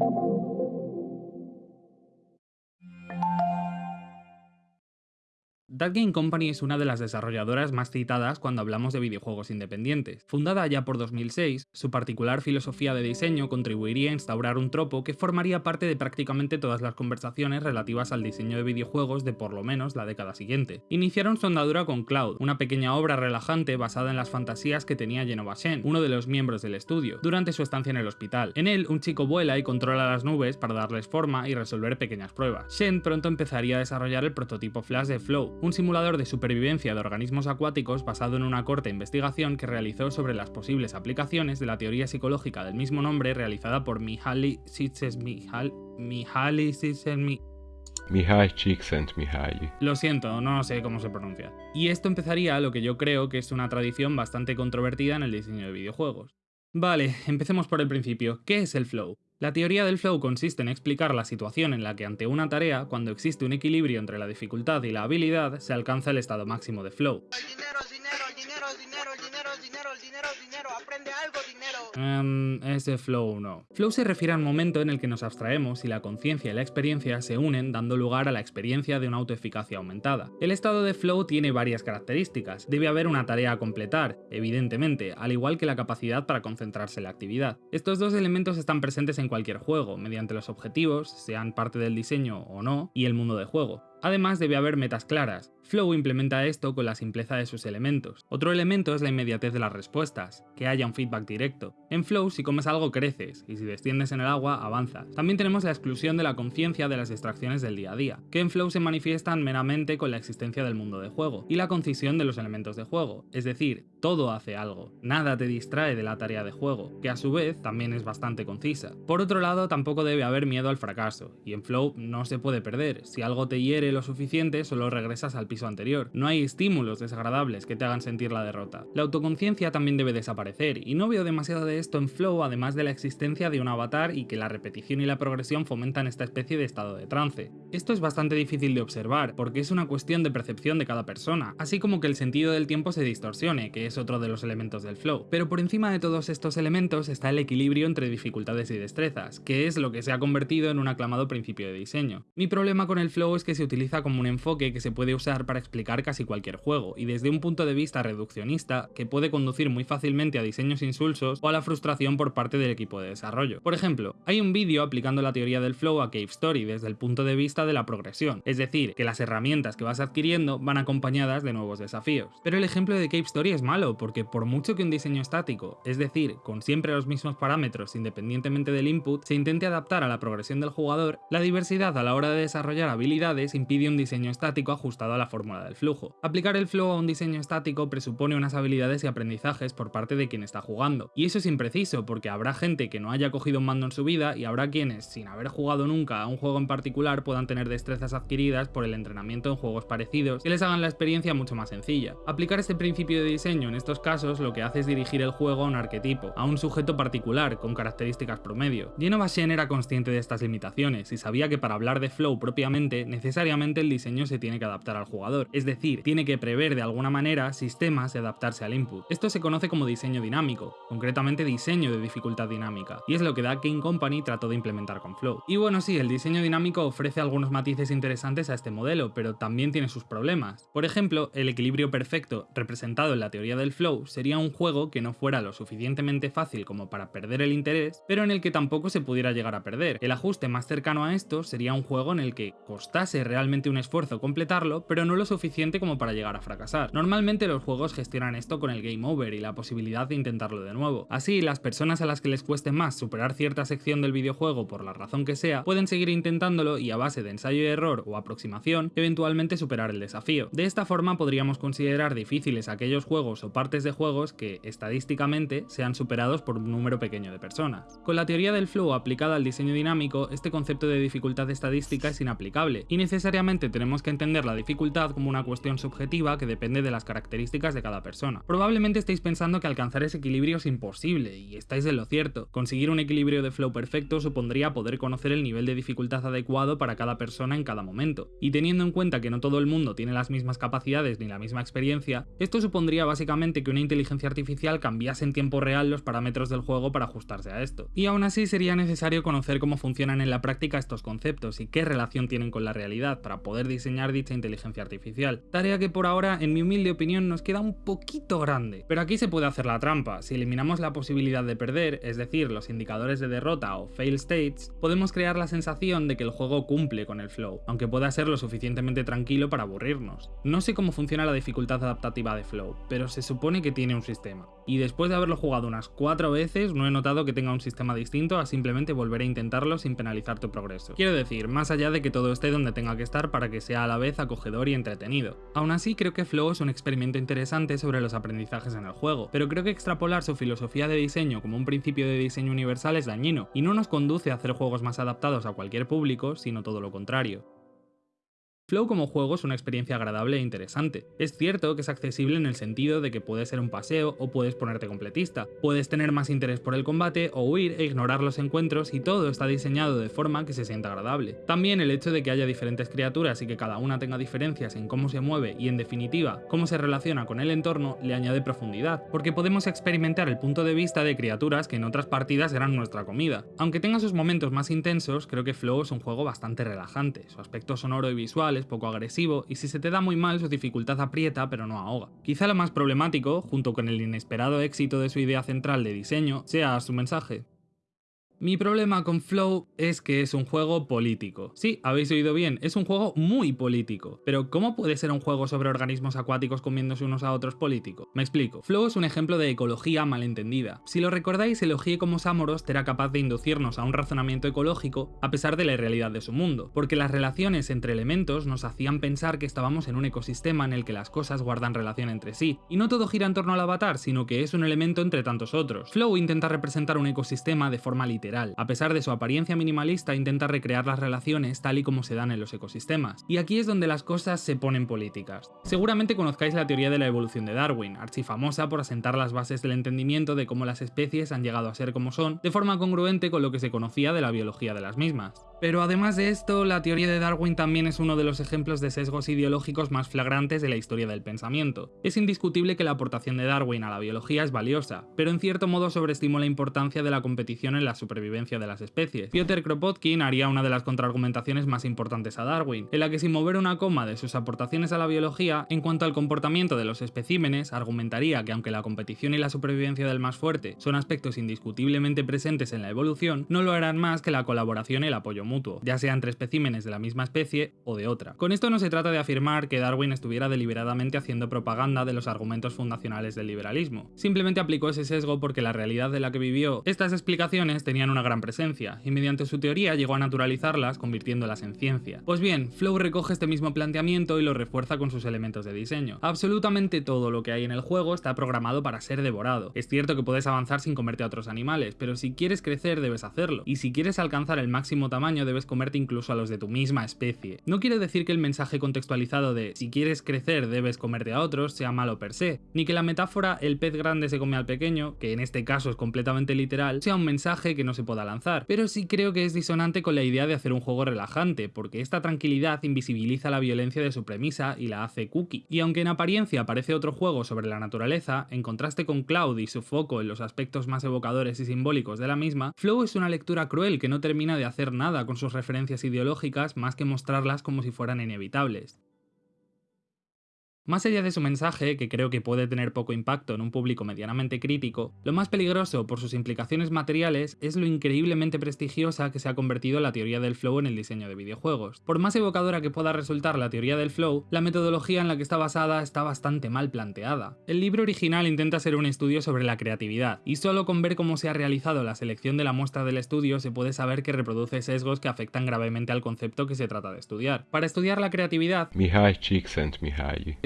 thank you That Game Company es una de las desarrolladoras más citadas cuando hablamos de videojuegos independientes. Fundada ya por 2006, su particular filosofía de diseño contribuiría a instaurar un tropo que formaría parte de prácticamente todas las conversaciones relativas al diseño de videojuegos de por lo menos la década siguiente. Iniciaron su andadura con Cloud, una pequeña obra relajante basada en las fantasías que tenía Genova Shen, uno de los miembros del estudio, durante su estancia en el hospital. En él, un chico vuela y controla las nubes para darles forma y resolver pequeñas pruebas. Shen pronto empezaría a desarrollar el prototipo Flash de Flow, un simulador de supervivencia de organismos acuáticos basado en una corta investigación que realizó sobre las posibles aplicaciones de la teoría psicológica del mismo nombre realizada por Mihaly Csikszentmihalyi Mihaly Csikszentmihalyi. Lo siento, no sé cómo se pronuncia. Y esto empezaría lo que yo creo que es una tradición bastante controvertida en el diseño de videojuegos. Vale, empecemos por el principio. ¿Qué es el flow? La teoría del flow consiste en explicar la situación en la que ante una tarea, cuando existe un equilibrio entre la dificultad y la habilidad, se alcanza el estado máximo de flow. Um, ese flow no. Flow se refiere al momento en el que nos abstraemos y la conciencia y la experiencia se unen dando lugar a la experiencia de una autoeficacia aumentada. El estado de flow tiene varias características. Debe haber una tarea a completar, evidentemente, al igual que la capacidad para concentrarse en la actividad. Estos dos elementos están presentes en cualquier juego, mediante los objetivos, sean parte del diseño o no, y el mundo de juego. Además debe haber metas claras. Flow implementa esto con la simpleza de sus elementos. Otro elemento es la inmediatez de las respuestas, que haya un feedback directo. En Flow si comes algo creces, y si desciendes en el agua avanzas. También tenemos la exclusión de la conciencia de las distracciones del día a día, que en Flow se manifiestan meramente con la existencia del mundo de juego, y la concisión de los elementos de juego, es decir, todo hace algo, nada te distrae de la tarea de juego, que a su vez también es bastante concisa. Por otro lado, tampoco debe haber miedo al fracaso, y en Flow no se puede perder, si algo te hiere lo suficiente, solo regresas al piso anterior. No hay estímulos desagradables que te hagan sentir la derrota. La autoconciencia también debe desaparecer, y no veo demasiado de esto en Flow además de la existencia de un avatar y que la repetición y la progresión fomentan esta especie de estado de trance. Esto es bastante difícil de observar, porque es una cuestión de percepción de cada persona, así como que el sentido del tiempo se distorsione, que es otro de los elementos del flow. Pero por encima de todos estos elementos está el equilibrio entre dificultades y destrezas, que es lo que se ha convertido en un aclamado principio de diseño. Mi problema con el flow es que se utiliza como un enfoque que se puede usar para explicar casi cualquier juego, y desde un punto de vista reduccionista, que puede conducir muy fácilmente a diseños insulsos o a la frustración por parte del equipo de desarrollo. Por ejemplo, hay un vídeo aplicando la teoría del flow a Cave Story desde el punto de vista de la progresión, es decir, que las herramientas que vas adquiriendo van acompañadas de nuevos desafíos. Pero el ejemplo de Cave Story es malo, porque por mucho que un diseño estático, es decir, con siempre los mismos parámetros independientemente del input, se intente adaptar a la progresión del jugador, la diversidad a la hora de desarrollar habilidades impide un diseño estático ajustado a la fórmula del flujo. Aplicar el flow a un diseño estático presupone unas habilidades y aprendizajes por parte de quien está jugando, y eso es impreciso porque habrá gente que no haya cogido un mando en su vida y habrá quienes, sin haber jugado nunca a un juego en particular, puedan tener destrezas adquiridas por el entrenamiento en juegos parecidos que les hagan la experiencia mucho más sencilla. Aplicar este principio de diseño en estos casos lo que hace es dirigir el juego a un arquetipo, a un sujeto particular, con características promedio. Genova Shen era consciente de estas limitaciones y sabía que para hablar de flow propiamente, necesariamente el diseño se tiene que adaptar al jugador, es decir, tiene que prever de alguna manera sistemas y adaptarse al input. Esto se conoce como diseño dinámico, concretamente diseño de dificultad dinámica, y es lo que Da King Company trató de implementar con Flow. Y bueno, sí, el diseño dinámico ofrece algunos matices interesantes a este modelo, pero también tiene sus problemas. Por ejemplo, el equilibrio perfecto, representado en la teoría del flow, sería un juego que no fuera lo suficientemente fácil como para perder el interés, pero en el que tampoco se pudiera llegar a perder. El ajuste más cercano a esto sería un juego en el que costase realmente un esfuerzo completarlo, pero no lo suficiente como para llegar a fracasar. Normalmente los juegos gestionan esto con el game over y la posibilidad de intentarlo de nuevo. Así, las personas a las que les cueste más superar cierta sección del videojuego por la razón que sea, pueden seguir intentándolo y a base de ensayo y error o aproximación, eventualmente superar el desafío. De esta forma podríamos considerar difíciles aquellos juegos o partes de juegos que, estadísticamente, sean superados por un número pequeño de personas. Con la teoría del flow aplicada al diseño dinámico, este concepto de dificultad estadística es inaplicable, y necesariamente necesariamente tenemos que entender la dificultad como una cuestión subjetiva que depende de las características de cada persona. Probablemente estéis pensando que alcanzar ese equilibrio es imposible, y estáis en lo cierto. Conseguir un equilibrio de flow perfecto supondría poder conocer el nivel de dificultad adecuado para cada persona en cada momento. Y teniendo en cuenta que no todo el mundo tiene las mismas capacidades ni la misma experiencia, esto supondría básicamente que una inteligencia artificial cambiase en tiempo real los parámetros del juego para ajustarse a esto. Y aún así sería necesario conocer cómo funcionan en la práctica estos conceptos y qué relación tienen con la realidad para poder diseñar dicha inteligencia artificial. Tarea que por ahora, en mi humilde opinión, nos queda un poquito grande. Pero aquí se puede hacer la trampa. Si eliminamos la posibilidad de perder, es decir, los indicadores de derrota o fail states, podemos crear la sensación de que el juego cumple con el flow, aunque pueda ser lo suficientemente tranquilo para aburrirnos. No sé cómo funciona la dificultad adaptativa de flow, pero se supone que tiene un sistema. Y después de haberlo jugado unas cuatro veces, no he notado que tenga un sistema distinto a simplemente volver a intentarlo sin penalizar tu progreso. Quiero decir, más allá de que todo esté donde tenga que estar para que sea a la vez acogedor y entretenido. Aún así, creo que Flow es un experimento interesante sobre los aprendizajes en el juego, pero creo que extrapolar su filosofía de diseño como un principio de diseño universal es dañino, y no nos conduce a hacer juegos más adaptados a cualquier público, sino todo lo contrario. Flow como juego es una experiencia agradable e interesante. Es cierto que es accesible en el sentido de que puede ser un paseo o puedes ponerte completista, puedes tener más interés por el combate o huir e ignorar los encuentros y todo está diseñado de forma que se sienta agradable. También el hecho de que haya diferentes criaturas y que cada una tenga diferencias en cómo se mueve y en definitiva cómo se relaciona con el entorno le añade profundidad, porque podemos experimentar el punto de vista de criaturas que en otras partidas eran nuestra comida. Aunque tenga sus momentos más intensos, creo que Flow es un juego bastante relajante, su aspecto sonoro y visual poco agresivo y si se te da muy mal su dificultad aprieta pero no ahoga. Quizá lo más problemático, junto con el inesperado éxito de su idea central de diseño, sea su mensaje. Mi problema con Flow es que es un juego político. Sí, habéis oído bien, es un juego muy político. Pero ¿cómo puede ser un juego sobre organismos acuáticos comiéndose unos a otros político? Me explico. Flow es un ejemplo de ecología malentendida. Si lo recordáis, elogié como Samoros era capaz de inducirnos a un razonamiento ecológico a pesar de la irrealidad de su mundo, porque las relaciones entre elementos nos hacían pensar que estábamos en un ecosistema en el que las cosas guardan relación entre sí, y no todo gira en torno al avatar, sino que es un elemento entre tantos otros. Flow intenta representar un ecosistema de forma literal a pesar de su apariencia minimalista, intenta recrear las relaciones tal y como se dan en los ecosistemas. Y aquí es donde las cosas se ponen políticas. Seguramente conozcáis la teoría de la evolución de Darwin, archifamosa por asentar las bases del entendimiento de cómo las especies han llegado a ser como son, de forma congruente con lo que se conocía de la biología de las mismas. Pero además de esto, la teoría de Darwin también es uno de los ejemplos de sesgos ideológicos más flagrantes de la historia del pensamiento. Es indiscutible que la aportación de Darwin a la biología es valiosa, pero en cierto modo sobreestimó la importancia de la competición en la supervivencia de las especies. Piotr Kropotkin haría una de las contraargumentaciones más importantes a Darwin, en la que sin mover una coma de sus aportaciones a la biología, en cuanto al comportamiento de los especímenes, argumentaría que aunque la competición y la supervivencia del más fuerte son aspectos indiscutiblemente presentes en la evolución, no lo harán más que la colaboración y el apoyo mutuo, ya sea entre especímenes de la misma especie o de otra. Con esto no se trata de afirmar que Darwin estuviera deliberadamente haciendo propaganda de los argumentos fundacionales del liberalismo, simplemente aplicó ese sesgo porque la realidad de la que vivió estas explicaciones tenían una gran presencia, y mediante su teoría llegó a naturalizarlas convirtiéndolas en ciencia. Pues bien, Flow recoge este mismo planteamiento y lo refuerza con sus elementos de diseño. Absolutamente todo lo que hay en el juego está programado para ser devorado. Es cierto que puedes avanzar sin comerte a otros animales, pero si quieres crecer debes hacerlo, y si quieres alcanzar el máximo tamaño debes comerte incluso a los de tu misma especie. No quiere decir que el mensaje contextualizado de si quieres crecer debes comerte a otros sea malo per se, ni que la metáfora el pez grande se come al pequeño, que en este caso es completamente literal, sea un mensaje que no se pueda lanzar, pero sí creo que es disonante con la idea de hacer un juego relajante, porque esta tranquilidad invisibiliza la violencia de su premisa y la hace cookie. Y aunque en apariencia parece otro juego sobre la naturaleza, en contraste con Cloud y su foco en los aspectos más evocadores y simbólicos de la misma, Flow es una lectura cruel que no termina de hacer nada con sus referencias ideológicas más que mostrarlas como si fueran inevitables. Más allá de su mensaje, que creo que puede tener poco impacto en un público medianamente crítico, lo más peligroso por sus implicaciones materiales es lo increíblemente prestigiosa que se ha convertido la teoría del flow en el diseño de videojuegos. Por más evocadora que pueda resultar la teoría del flow, la metodología en la que está basada está bastante mal planteada. El libro original intenta ser un estudio sobre la creatividad, y solo con ver cómo se ha realizado la selección de la muestra del estudio se puede saber que reproduce sesgos que afectan gravemente al concepto que se trata de estudiar. Para estudiar la creatividad,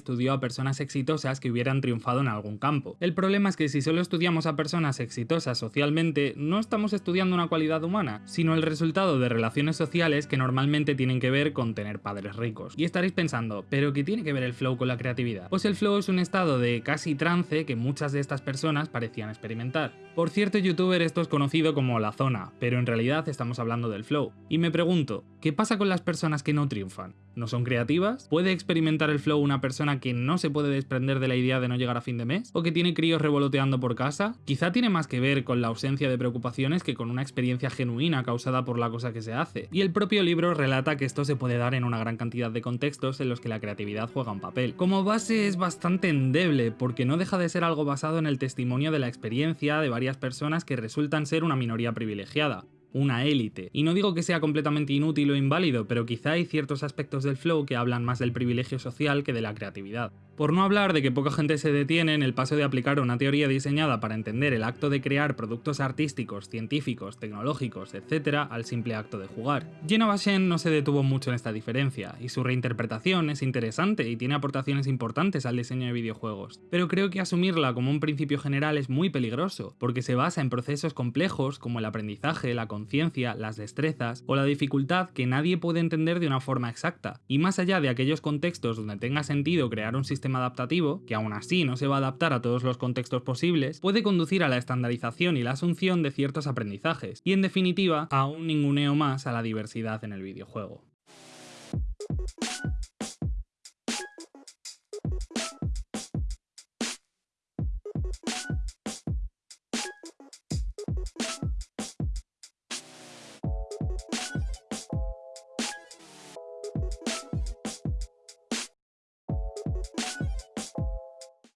estudió a personas exitosas que hubieran triunfado en algún campo. El problema es que si solo estudiamos a personas exitosas socialmente, no estamos estudiando una cualidad humana, sino el resultado de relaciones sociales que normalmente tienen que ver con tener padres ricos. Y estaréis pensando, ¿pero qué tiene que ver el flow con la creatividad? Pues el flow es un estado de casi trance que muchas de estas personas parecían experimentar. Por cierto youtuber esto es conocido como la zona, pero en realidad estamos hablando del flow. Y me pregunto, ¿qué pasa con las personas que no triunfan? ¿No son creativas? ¿Puede experimentar el flow una persona que no se puede desprender de la idea de no llegar a fin de mes? ¿O que tiene críos revoloteando por casa? Quizá tiene más que ver con la ausencia de preocupaciones que con una experiencia genuina causada por la cosa que se hace. Y el propio libro relata que esto se puede dar en una gran cantidad de contextos en los que la creatividad juega un papel. Como base es bastante endeble, porque no deja de ser algo basado en el testimonio de la experiencia de varias personas que resultan ser una minoría privilegiada una élite. Y no digo que sea completamente inútil o inválido, pero quizá hay ciertos aspectos del flow que hablan más del privilegio social que de la creatividad. Por no hablar de que poca gente se detiene en el paso de aplicar una teoría diseñada para entender el acto de crear productos artísticos, científicos, tecnológicos, etc. al simple acto de jugar. Jenna Bashen no se detuvo mucho en esta diferencia, y su reinterpretación es interesante y tiene aportaciones importantes al diseño de videojuegos, pero creo que asumirla como un principio general es muy peligroso, porque se basa en procesos complejos como el aprendizaje, la conciencia, las destrezas o la dificultad que nadie puede entender de una forma exacta, y más allá de aquellos contextos donde tenga sentido crear un adaptativo, que aún así no se va a adaptar a todos los contextos posibles, puede conducir a la estandarización y la asunción de ciertos aprendizajes, y en definitiva a un ninguneo más a la diversidad en el videojuego.